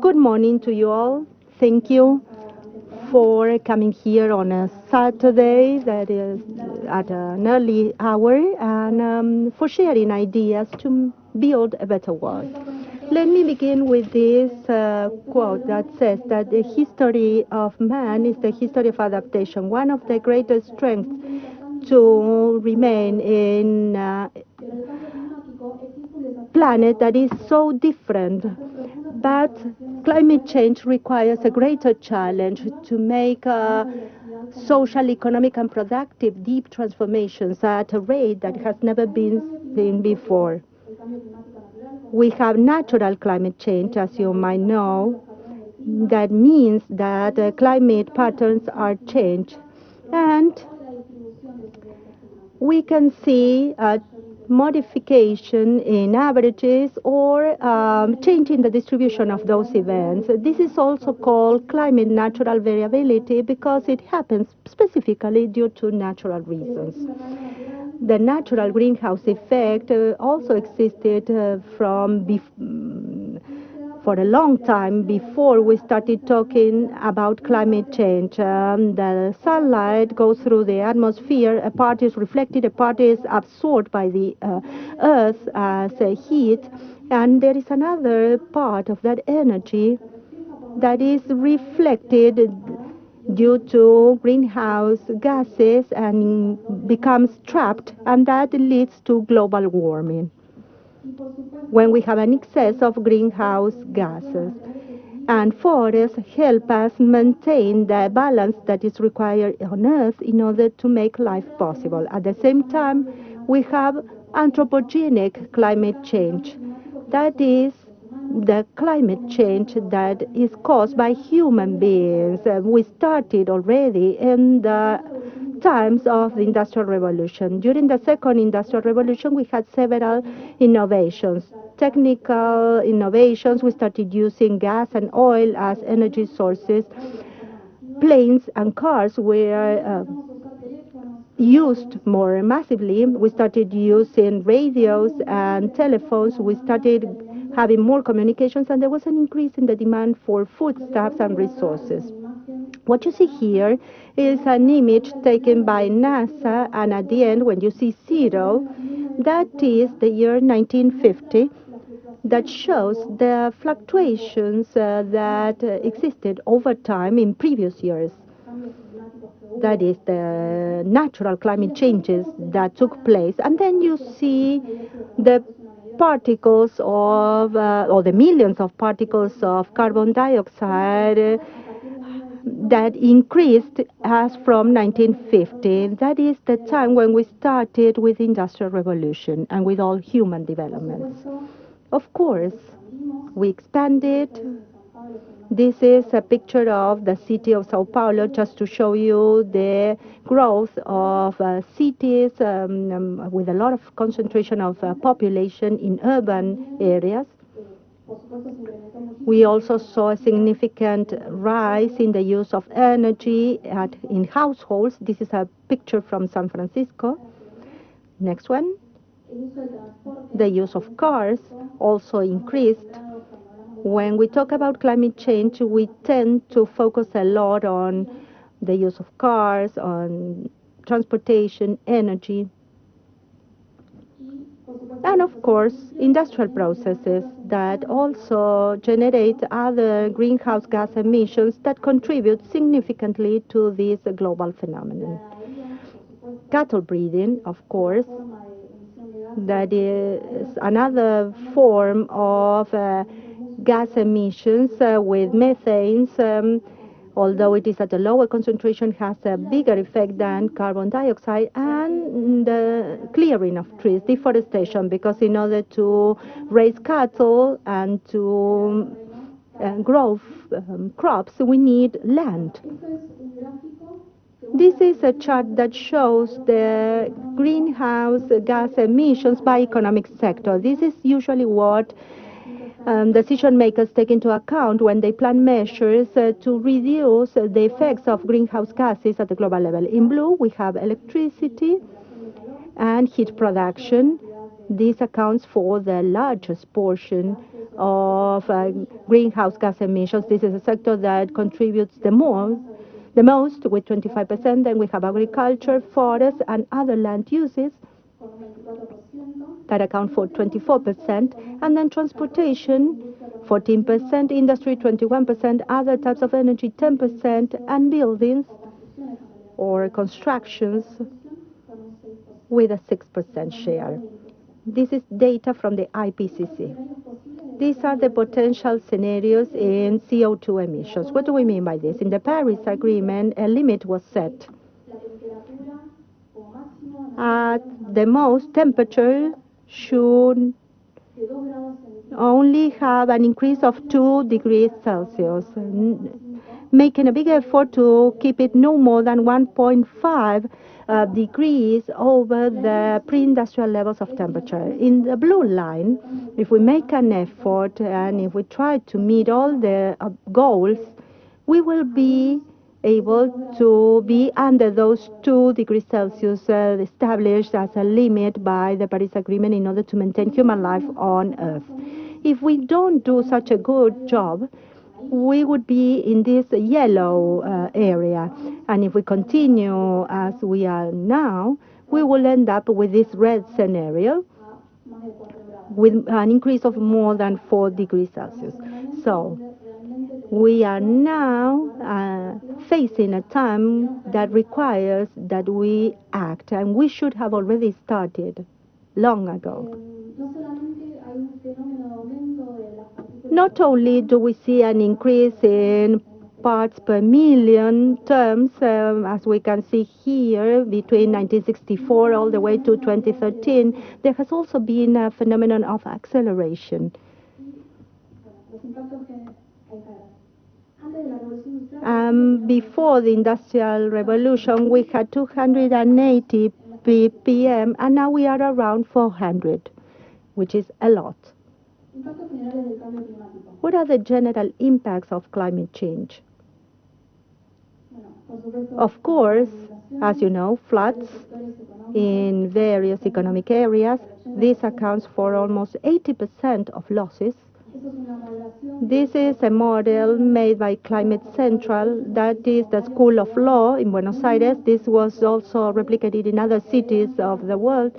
Good morning to you all. Thank you for coming here on a Saturday that is at an early hour and um, for sharing ideas to build a better world. Let me begin with this uh, quote that says that the history of man is the history of adaptation. One of the greatest strengths to remain in a planet that is so different. But climate change requires a greater challenge to make uh, social, economic, and productive deep transformations at a rate that has never been seen before. We have natural climate change, as you might know. That means that uh, climate patterns are changed. And we can see a modification in averages or um, change in the distribution of those events. This is also called climate natural variability because it happens specifically due to natural reasons. The natural greenhouse effect uh, also existed uh, from for a long time before we started talking about climate change. Um, the sunlight goes through the atmosphere, a part is reflected, a part is absorbed by the uh, earth as heat, and there is another part of that energy that is reflected due to greenhouse gases and becomes trapped, and that leads to global warming when we have an excess of greenhouse gases. And forests help us maintain the balance that is required on Earth in order to make life possible. At the same time, we have anthropogenic climate change. That is the climate change that is caused by human beings. Uh, we started already in the times of the Industrial Revolution. During the second Industrial Revolution, we had several innovations. Technical innovations, we started using gas and oil as energy sources. Planes and cars were uh, used more massively. We started using radios and telephones. We started having more communications, and there was an increase in the demand for foodstuffs and resources. What you see here is an image taken by NASA, and at the end, when you see zero, that is the year 1950 that shows the fluctuations uh, that uh, existed over time in previous years. That is the natural climate changes that took place. And then you see the particles of, uh, or the millions of particles of carbon dioxide that increased as from 1950. That is the time when we started with Industrial Revolution and with all human developments. Of course, we expanded. This is a picture of the city of Sao Paulo just to show you the growth of uh, cities um, um, with a lot of concentration of uh, population in urban areas. We also saw a significant rise in the use of energy at, in households. This is a picture from San Francisco. Next one. The use of cars also increased. When we talk about climate change, we tend to focus a lot on the use of cars, on transportation, energy and of course industrial processes that also generate other greenhouse gas emissions that contribute significantly to this global phenomenon. Cattle breeding, of course, that is another form of uh, gas emissions uh, with methanes um, although it is at a lower concentration, has a bigger effect than carbon dioxide, and the clearing of trees, deforestation, because in order to raise cattle and to uh, grow um, crops, we need land. This is a chart that shows the greenhouse gas emissions by economic sector. This is usually what um, decision makers take into account when they plan measures uh, to reduce the effects of greenhouse gases at the global level. In blue, we have electricity and heat production. This accounts for the largest portion of uh, greenhouse gas emissions. This is a sector that contributes the most, the most with 25%. Then we have agriculture, forests, and other land uses that account for 24%, and then transportation, 14%, industry, 21%, other types of energy, 10%, and buildings or constructions with a 6% share. This is data from the IPCC. These are the potential scenarios in CO2 emissions. What do we mean by this? In the Paris Agreement, a limit was set. At the most, temperature should only have an increase of 2 degrees Celsius, making a big effort to keep it no more than 1.5 uh, degrees over the pre-industrial levels of temperature. In the blue line, if we make an effort and if we try to meet all the uh, goals, we will be able to be under those 2 degrees Celsius uh, established as a limit by the Paris Agreement in order to maintain human life on Earth. If we don't do such a good job, we would be in this yellow uh, area. And if we continue as we are now, we will end up with this red scenario with an increase of more than 4 degrees Celsius. So we are now uh, facing a time that requires that we act, and we should have already started long ago. Not only do we see an increase in parts per million terms, um, as we can see here, between 1964 all the way to 2013, there has also been a phenomenon of acceleration. Um, before the Industrial Revolution, we had 280 ppm, and now we are around 400, which is a lot. What are the general impacts of climate change? Of course, as you know, floods in various economic areas. This accounts for almost 80% of losses. This is a model made by Climate Central, that is the School of Law in Buenos Aires. This was also replicated in other cities of the world.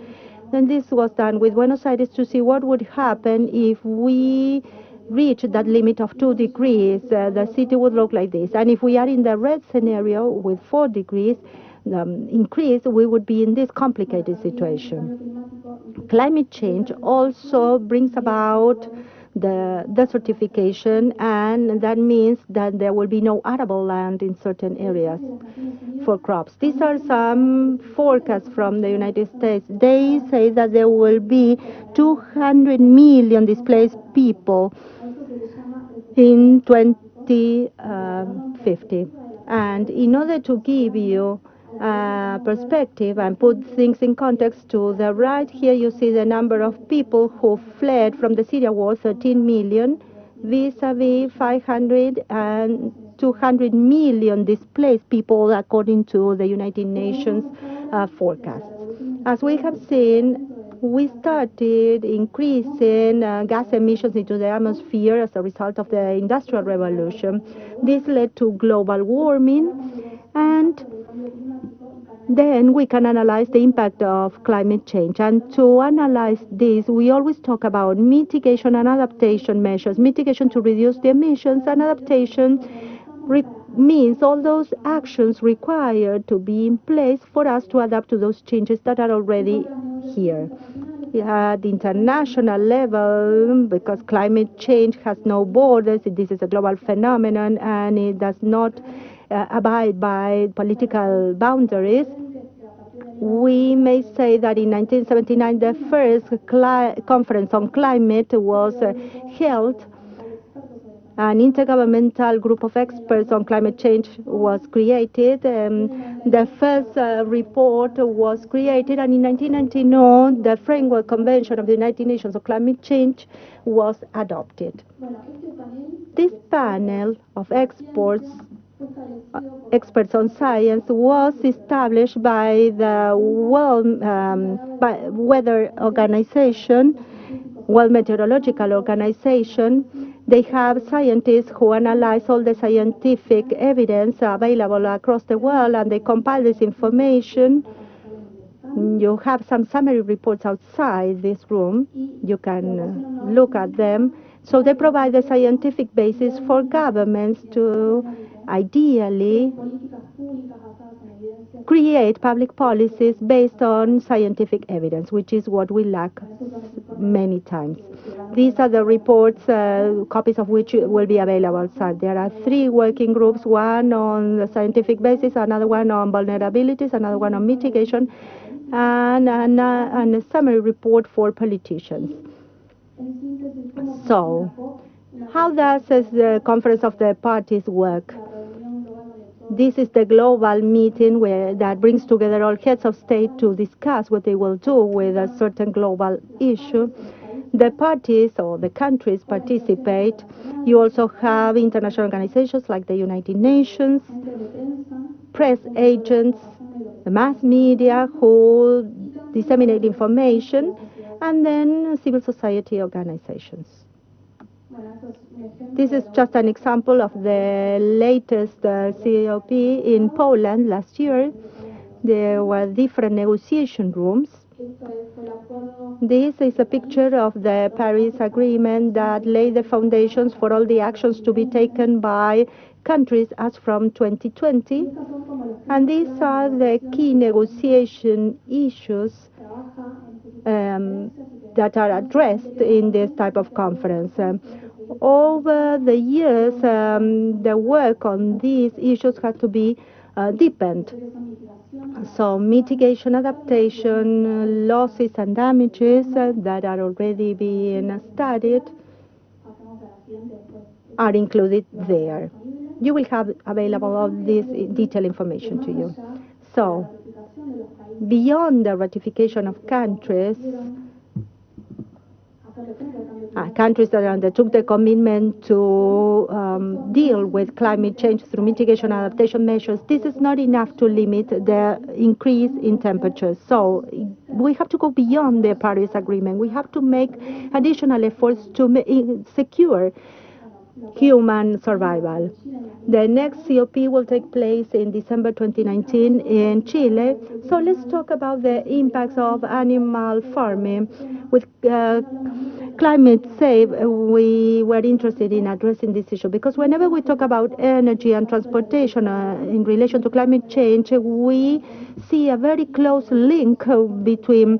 And this was done with Buenos Aires to see what would happen if we reach that limit of 2 degrees. Uh, the city would look like this. And if we are in the red scenario with 4 degrees, um, increase, we would be in this complicated situation. Climate change also brings about the desertification, and that means that there will be no arable land in certain areas for crops. These are some forecasts from the United States. They say that there will be 200 million displaced people in 2050. Um, and in order to give you uh, perspective and put things in context to the right here you see the number of people who fled from the Syria war 13 million vis-a-vis 500 and 200 million displaced people according to the United Nations uh, forecast. As we have seen, we started increasing uh, gas emissions into the atmosphere as a result of the Industrial Revolution. This led to global warming and then we can analyze the impact of climate change. And to analyze this, we always talk about mitigation and adaptation measures. Mitigation to reduce the emissions and adaptation means all those actions required to be in place for us to adapt to those changes that are already here. At the international level, because climate change has no borders, this is a global phenomenon and it does not uh, abide by political boundaries, we may say that in 1979 the first conference on climate was uh, held. An intergovernmental group of experts on climate change was created. Um, the first uh, report was created, and in 1999, the Framework Convention of the United Nations on Climate Change was adopted. This panel of experts experts on science was established by the World um, by Weather Organization World Meteorological Organization, they have scientists who analyze all the scientific evidence available across the world and they compile this information. You have some summary reports outside this room. You can uh, look at them. So they provide the scientific basis for governments to ideally create public policies based on scientific evidence, which is what we lack many times. These are the reports, uh, copies of which will be available outside. There are three working groups, one on the scientific basis, another one on vulnerabilities, another one on mitigation, and, and, uh, and a summary report for politicians. So, how does the Conference of the Parties work? This is the global meeting where that brings together all heads of state to discuss what they will do with a certain global issue. The parties or the countries participate. You also have international organizations like the United Nations, press agents, the mass media who disseminate information, and then civil society organizations. This is just an example of the latest uh, COP in Poland last year. There were different negotiation rooms. This is a picture of the Paris Agreement that laid the foundations for all the actions to be taken by countries as from 2020. And these are the key negotiation issues um, that are addressed in this type of conference. Um, over the years, um, the work on these issues had to be uh, deepened. So mitigation, adaptation, losses and damages uh, that are already being studied are included there. You will have available all this detailed information to you. So, beyond the ratification of countries, uh, countries that undertook the commitment to um, deal with climate change through mitigation adaptation measures, this is not enough to limit the increase in temperatures. So we have to go beyond the Paris Agreement. We have to make additional efforts to secure human survival. The next COP will take place in December 2019 in Chile. So let's talk about the impacts of animal farming. With uh, Climate Save, we were interested in addressing this issue because whenever we talk about energy and transportation uh, in relation to climate change, we see a very close link between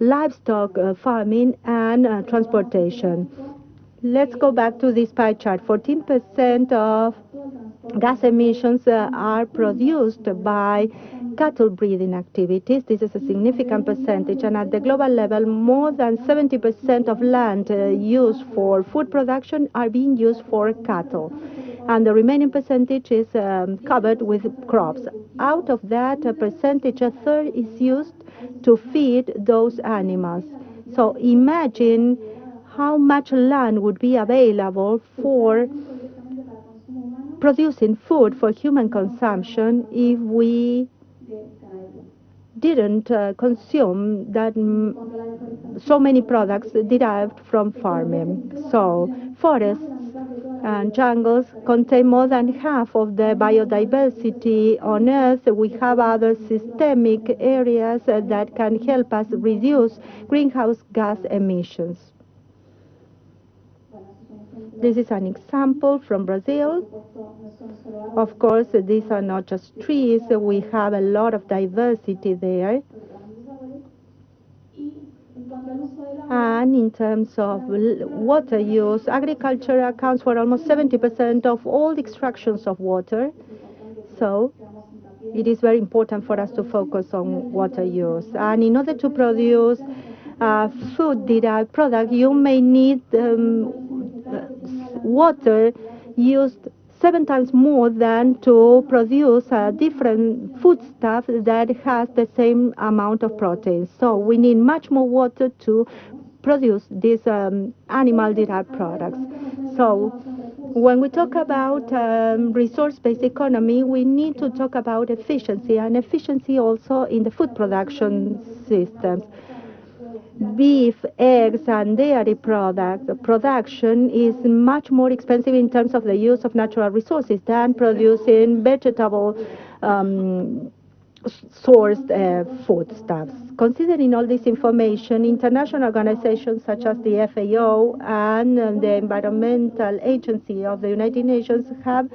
livestock uh, farming and uh, transportation. Let's go back to this pie chart. 14% of gas emissions uh, are produced by cattle breeding activities. This is a significant percentage, and at the global level, more than 70% of land uh, used for food production are being used for cattle, and the remaining percentage is um, covered with crops. Out of that a percentage, a third is used to feed those animals. So imagine how much land would be available for producing food for human consumption if we didn't uh, consume that so many products derived from farming. So forests and jungles contain more than half of the biodiversity on Earth. We have other systemic areas that can help us reduce greenhouse gas emissions. This is an example from Brazil. Of course, these are not just trees. We have a lot of diversity there. And in terms of water use, agriculture accounts for almost 70% of all the extractions of water. So it is very important for us to focus on water use. And in order to produce uh, food derived product, you may need um, water used seven times more than to produce a different foodstuff that has the same amount of protein. So we need much more water to produce these um, animal-derived products. So when we talk about um, resource-based economy, we need to talk about efficiency and efficiency also in the food production systems. Beef, eggs, and dairy products. Production is much more expensive in terms of the use of natural resources than producing vegetable um, sourced uh, foodstuffs. Considering all this information, international organizations such as the FAO and uh, the Environmental Agency of the United Nations have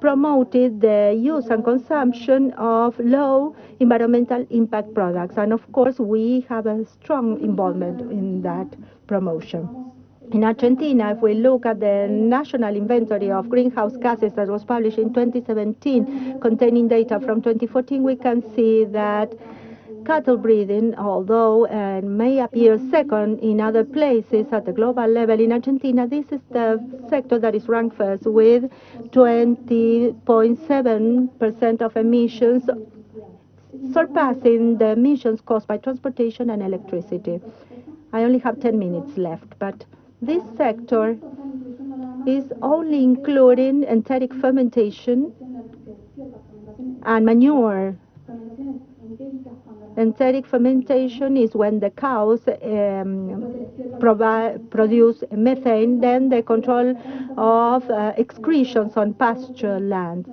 promoted the use and consumption of low environmental impact products. And of course, we have a strong involvement in that promotion. In Argentina, if we look at the national inventory of greenhouse gases that was published in 2017, containing data from 2014, we can see that cattle breeding, although uh, may appear second in other places at the global level, in Argentina, this is the sector that is ranked first with 20.7% of emissions, surpassing the emissions caused by transportation and electricity. I only have 10 minutes left, but this sector is only including enteric fermentation and manure. Enteric fermentation is when the cows um, produce methane, then the control of uh, excretions on pasture land.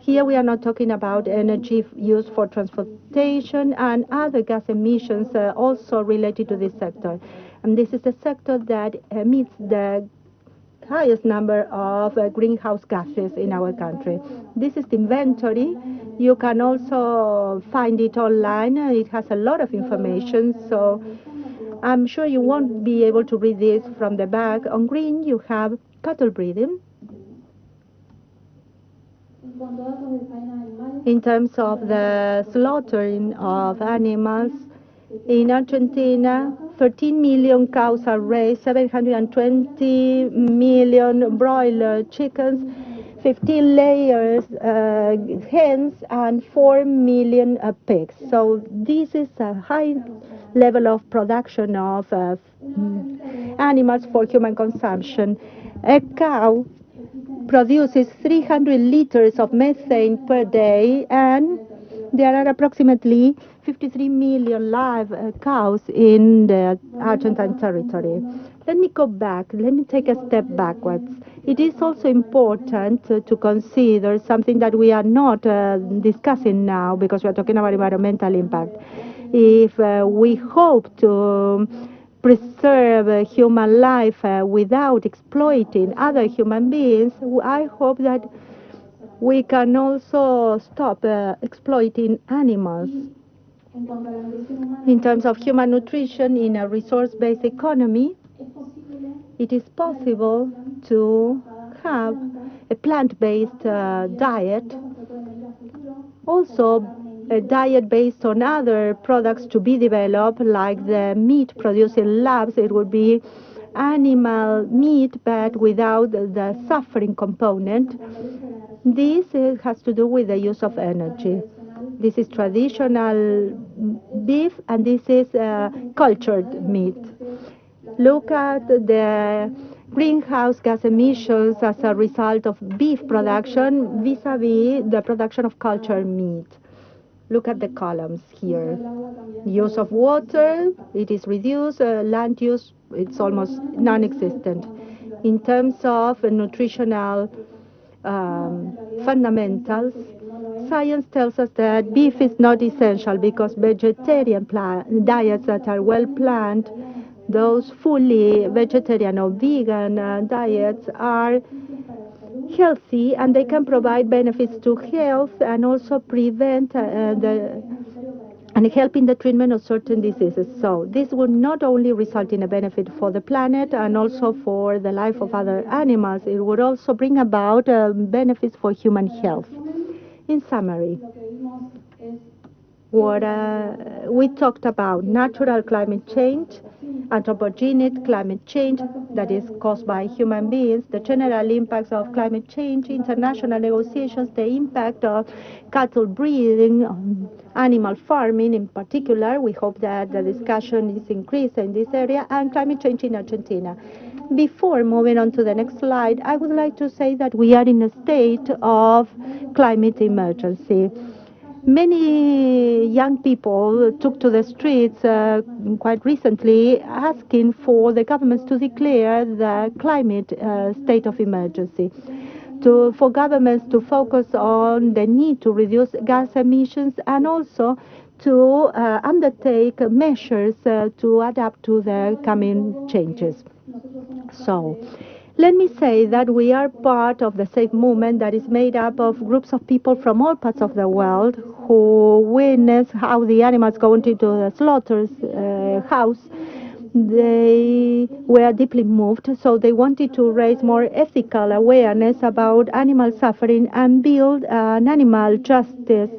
Here we are not talking about energy used for transportation and other gas emissions uh, also related to this sector. And this is the sector that emits the highest number of uh, greenhouse gases in our country. This is the inventory. You can also find it online. It has a lot of information, so I'm sure you won't be able to read this from the back. On green, you have cattle breeding. In terms of the slaughtering of animals, in Argentina, 13 million cows are raised, 720 million broiler chickens, 15 layers uh, hens, and 4 million uh, pigs. So this is a high level of production of uh, animals for human consumption. A cow produces 300 liters of methane per day, and there are approximately 53 million live uh, cows in the Argentine territory. Let me go back. Let me take a step backwards. It is also important uh, to consider something that we are not uh, discussing now because we are talking about environmental impact. If uh, we hope to preserve human life uh, without exploiting other human beings, I hope that we can also stop uh, exploiting animals. In terms of human nutrition in a resource-based economy, it is possible to have a plant-based uh, diet, also a diet based on other products to be developed, like the meat produced in labs. It would be animal meat, but without the suffering component. This uh, has to do with the use of energy. This is traditional beef, and this is uh, cultured meat. Look at the greenhouse gas emissions as a result of beef production vis-a-vis -vis the production of cultured meat. Look at the columns here. Use of water, it is reduced. Uh, land use, it's almost non-existent. In terms of nutritional um, fundamentals, science tells us that beef is not essential because vegetarian diets that are well planned, those fully vegetarian or vegan uh, diets are healthy and they can provide benefits to health and also prevent uh, the and help in the treatment of certain diseases. So this would not only result in a benefit for the planet and also for the life of other animals, it would also bring about uh, benefits for human health. In summary, what uh, we talked about natural climate change, anthropogenic climate change that is caused by human beings, the general impacts of climate change, international negotiations, the impact of cattle breeding, animal farming in particular. We hope that the discussion is increased in this area, and climate change in Argentina. Before moving on to the next slide, I would like to say that we are in a state of climate emergency. Many young people took to the streets uh, quite recently asking for the governments to declare the climate uh, state of emergency. To, for governments to focus on the need to reduce gas emissions and also to uh, undertake measures uh, to adapt to the coming changes. So, let me say that we are part of the Save movement that is made up of groups of people from all parts of the world who witness how the animals go into the slaughter uh, house. They were deeply moved, so they wanted to raise more ethical awareness about animal suffering and build an animal justice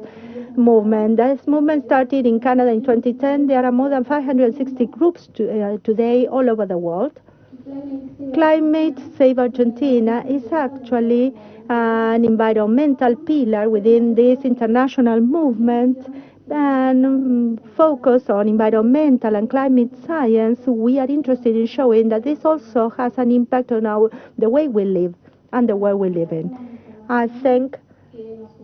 movement. This movement started in Canada in 2010. There are more than 560 groups to, uh, today all over the world. Climate Save Argentina is actually an environmental pillar within this international movement and um, focus on environmental and climate science, we are interested in showing that this also has an impact on our, the way we live and the world we live in. I thank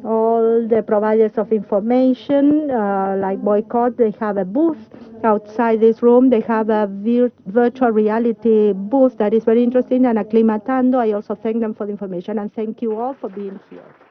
all the providers of information, uh, like Boycott, they have a booth outside this room. They have a vir virtual reality booth that is very interesting, and Aclimatando. I also thank them for the information, and thank you all for being here.